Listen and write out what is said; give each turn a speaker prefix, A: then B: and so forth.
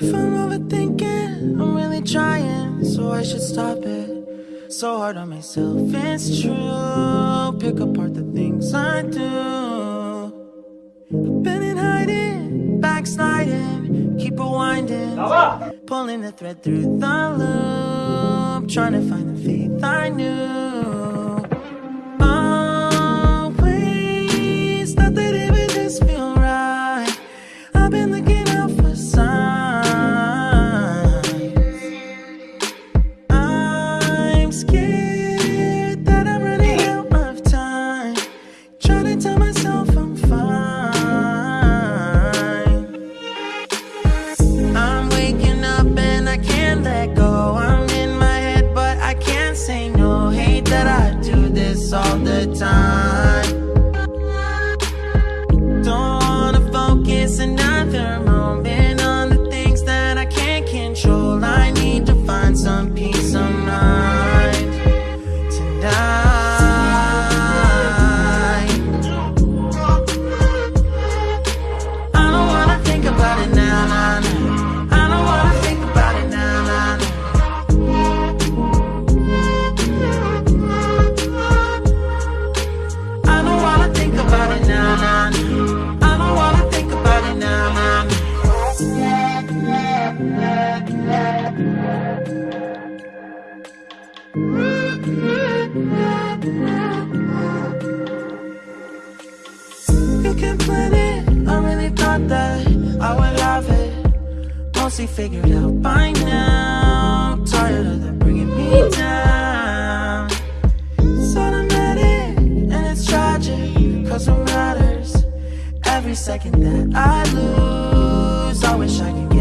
A: If I'm overthinking, I'm really trying, so I should stop it. So hard on myself, it's true. Pick apart the things I do. Been in hiding, backsliding, keep rewinding. Pulling the thread through the loop, trying to find the faith I knew. All the time. Can plan it. I really thought that I would have it mostly figured out by now. Tired of them bringing me down. It's automatic and it's tragic. Cause it matters. Every second that I lose, I wish I could